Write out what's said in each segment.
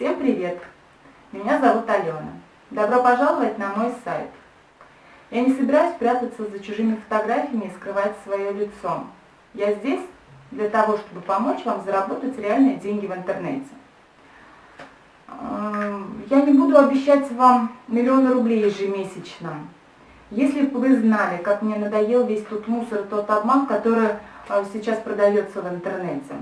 Всем привет! Меня зовут Алена. Добро пожаловать на мой сайт. Я не собираюсь прятаться за чужими фотографиями и скрывать свое лицо. Я здесь для того, чтобы помочь вам заработать реальные деньги в интернете. Эм, я не буду обещать вам миллионы рублей ежемесячно. Если бы вы знали, как мне надоел весь тот мусор, тот обман, который э, сейчас продается в интернете.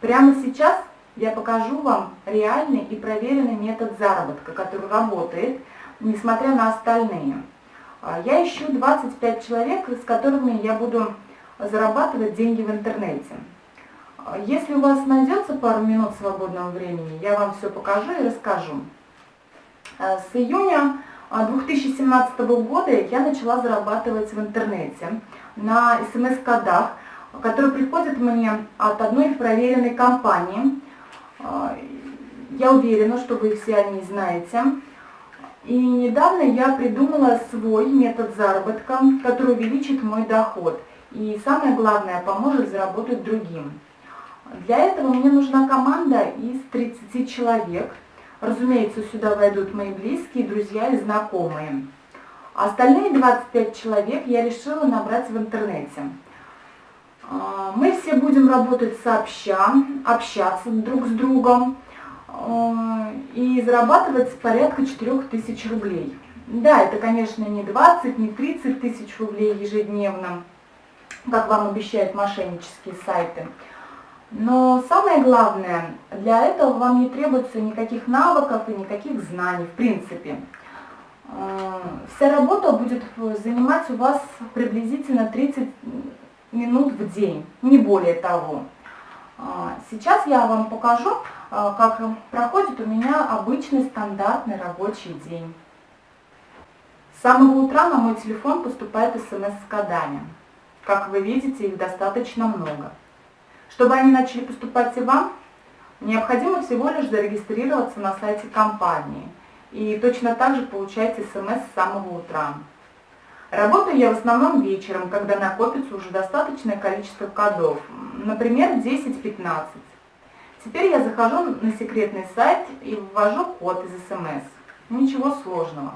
Прямо сейчас я покажу вам реальный и проверенный метод заработка, который работает, несмотря на остальные. А, я ищу 25 человек, с которыми я буду зарабатывать деньги в интернете. А, если у вас найдется пару минут свободного времени, я вам все покажу и расскажу. А, с июня 2017 года я начала зарабатывать в интернете на смс-кодах, которые приходят мне от одной проверенной компании. Я уверена, что вы все о ней знаете. И недавно я придумала свой метод заработка, который увеличит мой доход. И самое главное, поможет заработать другим. Для этого мне нужна команда из 30 человек. Разумеется, сюда войдут мои близкие, друзья и знакомые. Остальные 25 человек я решила набрать в интернете. А, мы все будем работать сообща, общаться друг с другом и зарабатывать порядка 4000 рублей. Да, это, конечно, не 20, не 30 тысяч рублей ежедневно, как вам обещают мошеннические сайты. Но самое главное, для этого вам не требуется никаких навыков и никаких знаний, в принципе. Вся работа будет занимать у вас приблизительно 30 минут в день, не более того. Сейчас я вам покажу, а, как проходит у меня обычный стандартный рабочий день. С самого утра на мой телефон поступает смс с кодами. Как вы видите, их достаточно много. Чтобы они начали поступать и вам, необходимо всего лишь зарегистрироваться на сайте компании. И точно так же получать смс с самого утра. Работаю я в основном вечером, когда накопится уже достаточное количество кодов, например, 10-15. Теперь я захожу на секретный сайт и ввожу код из СМС. Ничего сложного.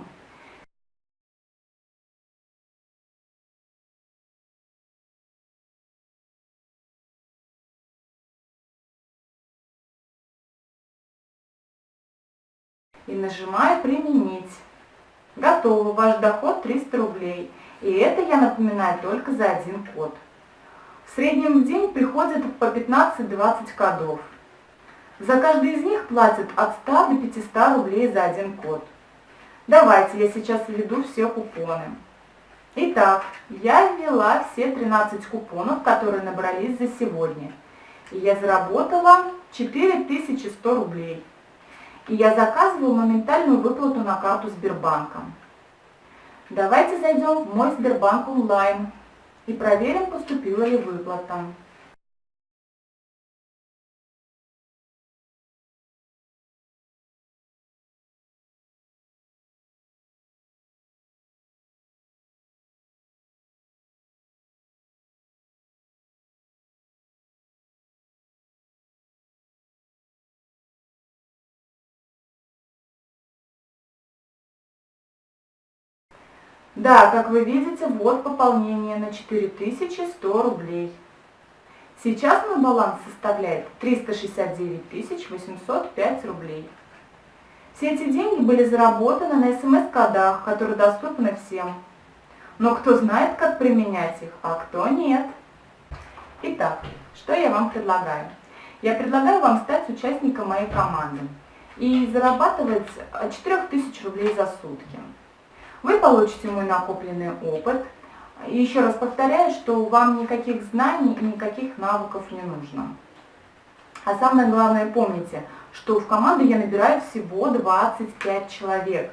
И нажимаю «Применить». Готово, ваш доход 300 рублей. И это я напоминаю только за один код. В среднем в день приходит по 15-20 кодов. За каждый из них платят от 100 до 500 рублей за один код. Давайте я сейчас введу все купоны. Итак, я ввела все 13 купонов, которые набрались за сегодня. И я заработала 4100 рублей. И я заказываю моментальную выплату на карту Сбербанка. Давайте зайдем в мой Сбербанк онлайн и проверим, поступила ли выплата. Да, как вы видите, вот пополнение на 4100 рублей. Сейчас мой баланс составляет 369 805 рублей. Все эти деньги были заработаны на смс-кодах, которые доступны всем. Но кто знает, как применять их, а кто нет. Итак, что я вам предлагаю? Я предлагаю вам стать участником моей команды и зарабатывать 4000 рублей за сутки. Вы получите мой накопленный опыт. Еще раз повторяю, что вам никаких знаний и никаких навыков не нужно. А самое главное, помните, что в команду я набираю всего 25 человек.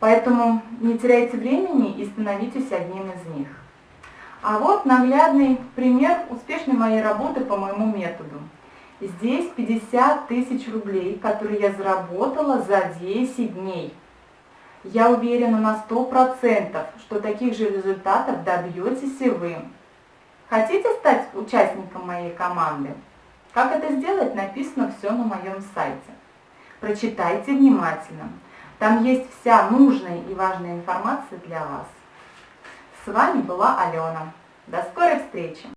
Поэтому не теряйте времени и становитесь одним из них. А вот наглядный пример успешной моей работы по моему методу. Здесь 50 тысяч рублей, которые я заработала за 10 дней. Я уверена на 100%, что таких же результатов добьетесь и вы. Хотите стать участником моей команды? Как это сделать, написано все на моем сайте. Прочитайте внимательно. Там есть вся нужная и важная информация для вас. С вами была Алена. До скорой встречи!